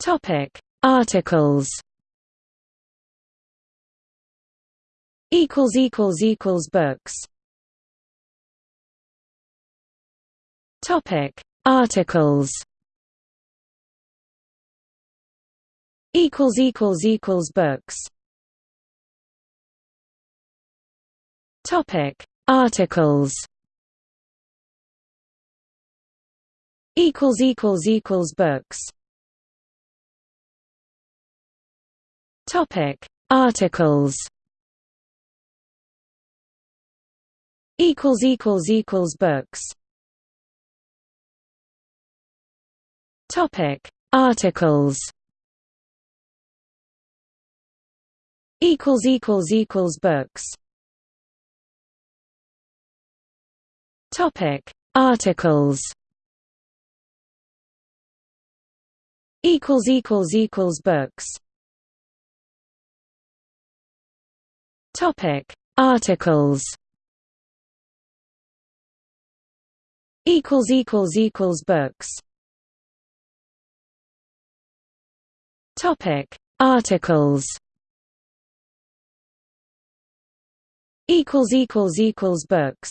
Topic: Articles. Equals equals equals books. Topic: Articles. Equals equals equals books. Topic: Articles. Equals equals equals books. Topic: Articles. Equals equals equals books. Topic: Articles. Equals equals equals books. Topic: Articles. Equals equals equals books. Topic: Articles. Equals equals equals books. Topic: Articles. Equals equals equals books.